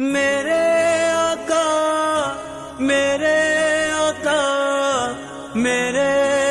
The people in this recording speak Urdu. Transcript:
میرے آقا میرے آقا میرے